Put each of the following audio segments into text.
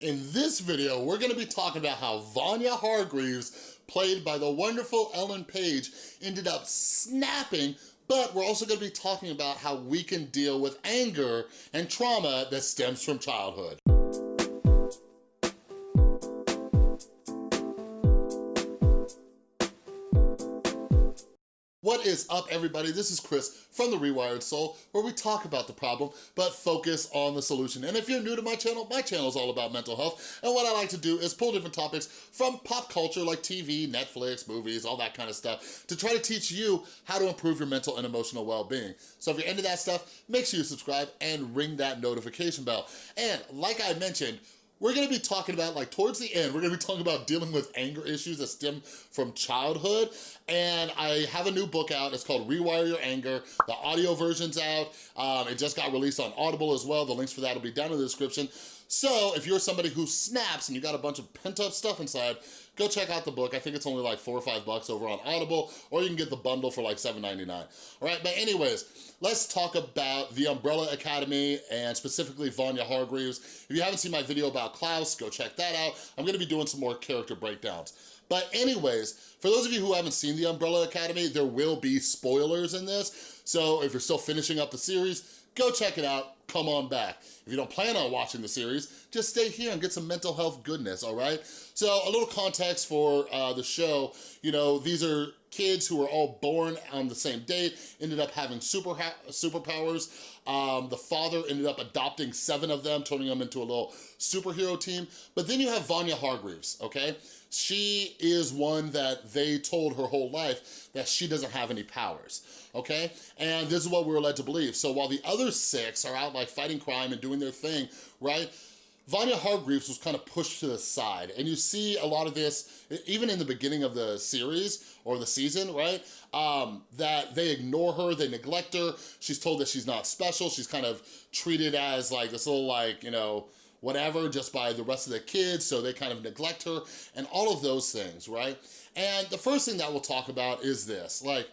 In this video, we're gonna be talking about how Vanya Hargreaves, played by the wonderful Ellen Page, ended up snapping but we're also gonna be talking about how we can deal with anger and trauma that stems from childhood. What is up everybody? This is Chris from The Rewired Soul where we talk about the problem but focus on the solution. And if you're new to my channel, my channel is all about mental health and what I like to do is pull different topics from pop culture like TV, Netflix, movies, all that kind of stuff to try to teach you how to improve your mental and emotional well-being. So if you're into that stuff, make sure you subscribe and ring that notification bell. And like I mentioned, we're gonna be talking about, like towards the end, we're gonna be talking about dealing with anger issues that stem from childhood. And I have a new book out, it's called Rewire Your Anger. The audio version's out, um, it just got released on Audible as well. The links for that will be down in the description. So if you're somebody who snaps and you got a bunch of pent up stuff inside, go check out the book. I think it's only like four or five bucks over on Audible, or you can get the bundle for like $7.99. All right, but anyways, let's talk about the Umbrella Academy and specifically Vanya Hargreaves. If you haven't seen my video about Klaus, go check that out. I'm gonna be doing some more character breakdowns. But anyways, for those of you who haven't seen the Umbrella Academy, there will be spoilers in this. So if you're still finishing up the series, go check it out come on back. If you don't plan on watching the series, just stay here and get some mental health goodness, all right? So a little context for uh, the show, you know, these are kids who were all born on the same date, ended up having super superpowers. Um, the father ended up adopting seven of them, turning them into a little superhero team. But then you have Vanya Hargreaves, okay? She is one that they told her whole life that she doesn't have any powers, okay? And this is what we were led to believe. So while the other six are out like fighting crime and doing their thing, right? Vanya Hargreaves was kind of pushed to the side. And you see a lot of this, even in the beginning of the series or the season, right? Um, that they ignore her, they neglect her. She's told that she's not special. She's kind of treated as like this little like, you know, whatever, just by the rest of the kids, so they kind of neglect her, and all of those things, right? And the first thing that we'll talk about is this, like,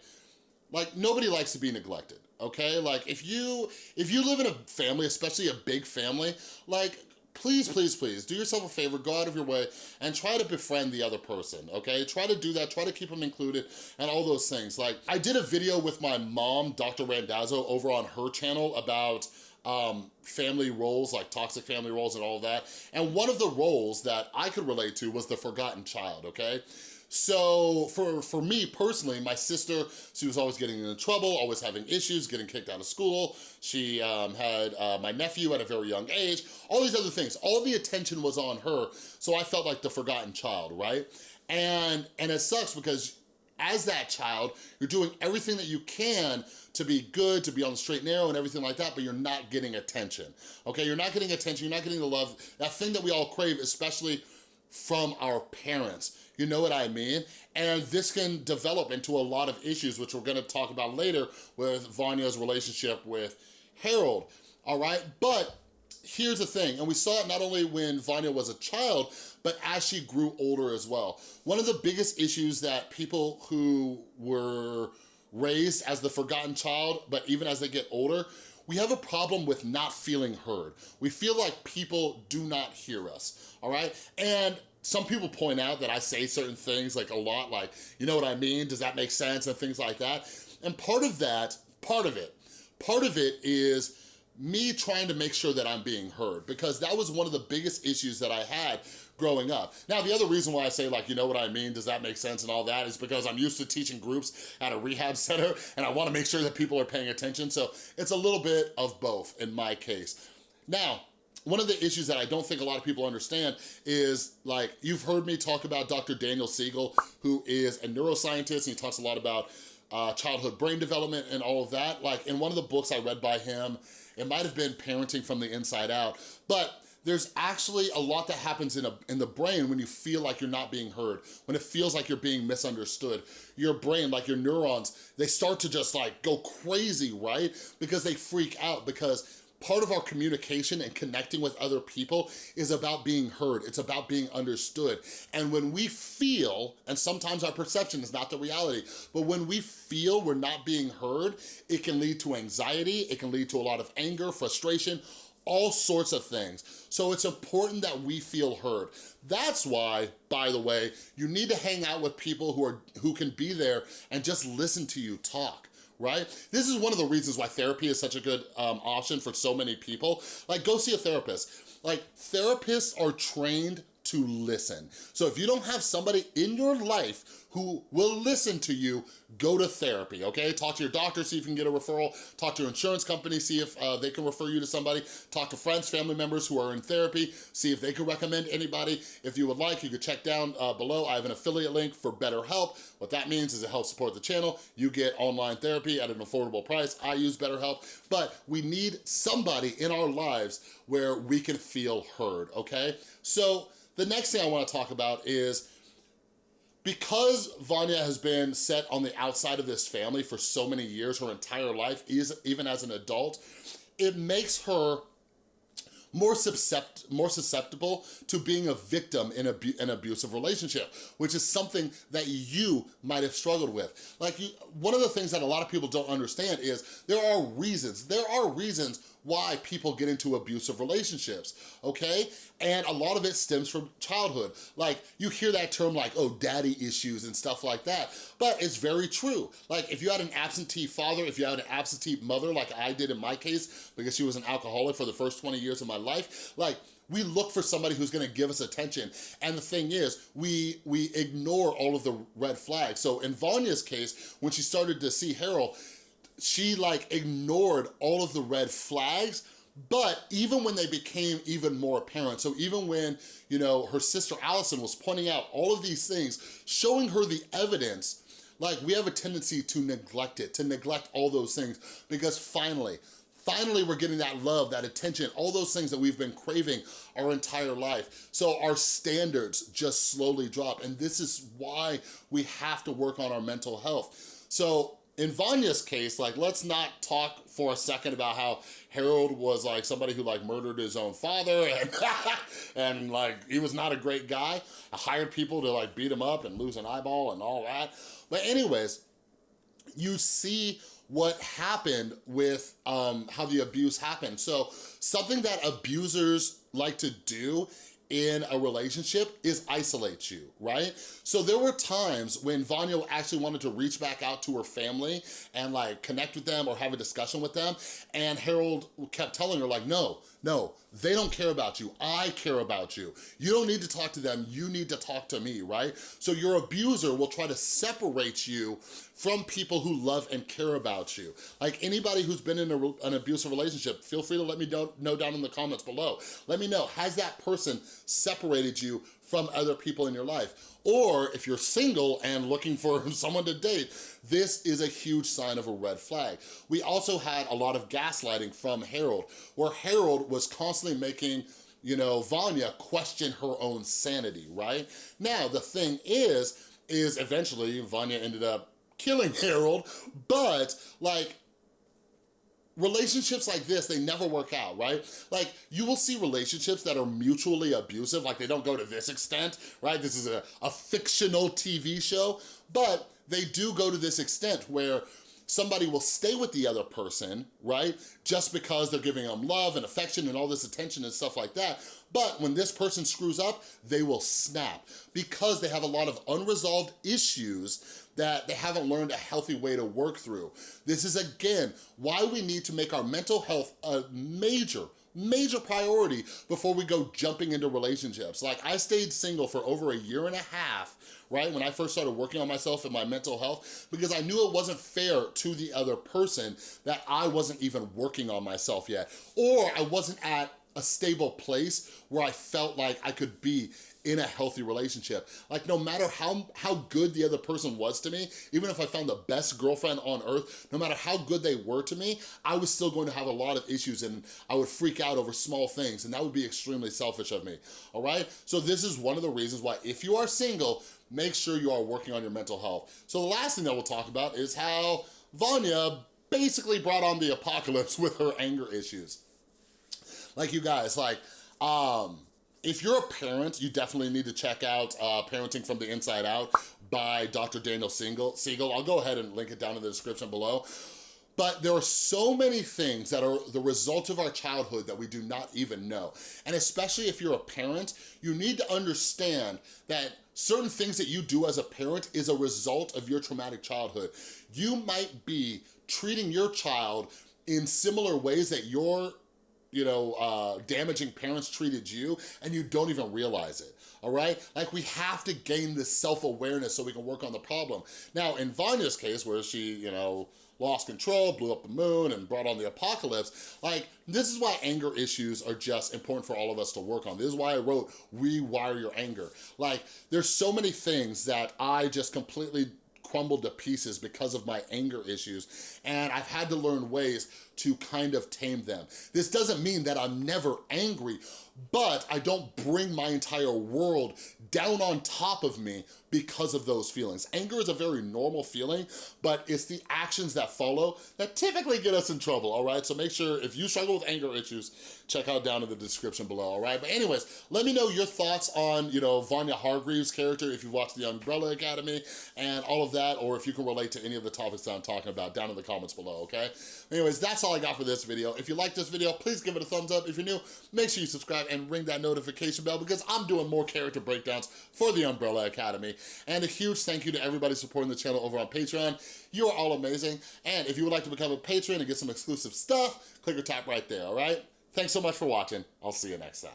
like nobody likes to be neglected, okay? Like if you, if you live in a family, especially a big family, like please, please, please, do yourself a favor, go out of your way and try to befriend the other person, okay? Try to do that, try to keep them included and all those things. Like, I did a video with my mom, Dr. Randazzo, over on her channel about um, family roles, like toxic family roles and all that. And one of the roles that I could relate to was the forgotten child, okay? So for, for me personally, my sister, she was always getting into trouble, always having issues, getting kicked out of school. She um, had uh, my nephew at a very young age, all these other things. All the attention was on her, so I felt like the forgotten child, right? And, and it sucks because as that child, you're doing everything that you can to be good, to be on the straight and narrow and everything like that, but you're not getting attention, okay? You're not getting attention, you're not getting the love, that thing that we all crave, especially from our parents. You know what I mean? And this can develop into a lot of issues, which we're gonna talk about later with Vanya's relationship with Harold, all right? But here's the thing, and we saw it not only when Vanya was a child, but as she grew older as well. One of the biggest issues that people who were raised as the forgotten child, but even as they get older, we have a problem with not feeling heard. We feel like people do not hear us, all right? And some people point out that I say certain things like a lot, like, you know what I mean? Does that make sense? And things like that. And part of that, part of it, part of it is me trying to make sure that I'm being heard because that was one of the biggest issues that I had growing up. Now, the other reason why I say like, you know what I mean, does that make sense and all that is because I'm used to teaching groups at a rehab center and I wanna make sure that people are paying attention. So it's a little bit of both in my case. Now, one of the issues that I don't think a lot of people understand is like, you've heard me talk about Dr. Daniel Siegel, who is a neuroscientist and he talks a lot about uh, childhood brain development and all of that. Like in one of the books I read by him, it might have been Parenting from the Inside Out, but there's actually a lot that happens in, a, in the brain when you feel like you're not being heard, when it feels like you're being misunderstood. Your brain, like your neurons, they start to just like go crazy, right? Because they freak out because part of our communication and connecting with other people is about being heard. It's about being understood. And when we feel, and sometimes our perception is not the reality, but when we feel we're not being heard, it can lead to anxiety, it can lead to a lot of anger, frustration, all sorts of things. So it's important that we feel heard. That's why, by the way, you need to hang out with people who are who can be there and just listen to you talk right? This is one of the reasons why therapy is such a good um, option for so many people. Like, go see a therapist. Like, therapists are trained to listen. So if you don't have somebody in your life who will listen to you, go to therapy, okay? Talk to your doctor, see if you can get a referral. Talk to your insurance company, see if uh, they can refer you to somebody. Talk to friends, family members who are in therapy, see if they can recommend anybody. If you would like, you could check down uh, below. I have an affiliate link for BetterHelp. What that means is it helps support the channel. You get online therapy at an affordable price. I use BetterHelp, but we need somebody in our lives where we can feel heard, okay? So the next thing I wanna talk about is because Vanya has been set on the outside of this family for so many years, her entire life, even as an adult, it makes her more, suscept more susceptible to being a victim in abu an abusive relationship, which is something that you might have struggled with. Like, you, one of the things that a lot of people don't understand is there are reasons, there are reasons why people get into abusive relationships, okay? And a lot of it stems from childhood. Like, you hear that term like, oh, daddy issues and stuff like that, but it's very true. Like, if you had an absentee father, if you had an absentee mother, like I did in my case, because she was an alcoholic for the first 20 years of my life, like, we look for somebody who's gonna give us attention. And the thing is, we, we ignore all of the red flags. So in Vanya's case, when she started to see Harold, she like ignored all of the red flags but even when they became even more apparent, so even when, you know, her sister Allison was pointing out all of these things, showing her the evidence, like we have a tendency to neglect it, to neglect all those things, because finally, finally we're getting that love, that attention, all those things that we've been craving our entire life. So our standards just slowly drop, and this is why we have to work on our mental health. So in Vanya's case, like, let's not talk for a second about how Harold was like somebody who like murdered his own father and, and like, he was not a great guy. I hired people to like beat him up and lose an eyeball and all that. But anyways, you see what happened with um, how the abuse happened. So something that abusers like to do in a relationship is isolate you, right? So there were times when Vanya actually wanted to reach back out to her family and like connect with them or have a discussion with them. And Harold kept telling her like, no, no, they don't care about you. I care about you. You don't need to talk to them. You need to talk to me, right? So your abuser will try to separate you from people who love and care about you. Like anybody who's been in a, an abusive relationship, feel free to let me know down in the comments below. Let me know, has that person separated you from other people in your life? Or if you're single and looking for someone to date, this is a huge sign of a red flag. We also had a lot of gaslighting from Harold, where Harold was constantly making you know, Vanya question her own sanity, right? Now, the thing is, is eventually Vanya ended up killing Harold, but like relationships like this, they never work out, right? Like, you will see relationships that are mutually abusive, like they don't go to this extent, right? This is a, a fictional TV show, but they do go to this extent where somebody will stay with the other person, right? Just because they're giving them love and affection and all this attention and stuff like that. But when this person screws up, they will snap because they have a lot of unresolved issues that they haven't learned a healthy way to work through. This is, again, why we need to make our mental health a major, major priority before we go jumping into relationships. Like, I stayed single for over a year and a half, right, when I first started working on myself and my mental health, because I knew it wasn't fair to the other person that I wasn't even working on myself yet, or I wasn't at a stable place where I felt like I could be in a healthy relationship. Like no matter how, how good the other person was to me, even if I found the best girlfriend on earth, no matter how good they were to me, I was still going to have a lot of issues and I would freak out over small things and that would be extremely selfish of me, all right? So this is one of the reasons why if you are single, make sure you are working on your mental health. So the last thing that we'll talk about is how Vanya basically brought on the apocalypse with her anger issues. Like you guys, like, um, if you're a parent, you definitely need to check out uh, Parenting from the Inside Out by Dr. Daniel Siegel. Siegel. I'll go ahead and link it down in the description below. But there are so many things that are the result of our childhood that we do not even know. And especially if you're a parent, you need to understand that certain things that you do as a parent is a result of your traumatic childhood. You might be treating your child in similar ways that your you know, uh, damaging parents treated you and you don't even realize it, all right? Like we have to gain this self-awareness so we can work on the problem. Now, in Vanya's case, where she, you know, lost control, blew up the moon, and brought on the apocalypse, like, this is why anger issues are just important for all of us to work on. This is why I wrote Rewire Your Anger. Like, there's so many things that I just completely crumbled to pieces because of my anger issues and I've had to learn ways to kind of tame them. This doesn't mean that I'm never angry, but I don't bring my entire world down on top of me because of those feelings. Anger is a very normal feeling, but it's the actions that follow that typically get us in trouble, all right? So make sure if you struggle with anger issues, check out down in the description below, all right? But anyways, let me know your thoughts on, you know, Vanya Hargreaves' character if you've watched The Umbrella Academy and all of that, or if you can relate to any of the topics that I'm talking about down in the comments below, okay? Anyways, that's all I got for this video. If you like this video, please give it a thumbs up. If you're new, make sure you subscribe and ring that notification bell because I'm doing more character breakdowns for The Umbrella Academy. And a huge thank you to everybody supporting the channel over on Patreon. You are all amazing. And if you would like to become a patron and get some exclusive stuff, click or tap right there, all right? Thanks so much for watching. I'll see you next time.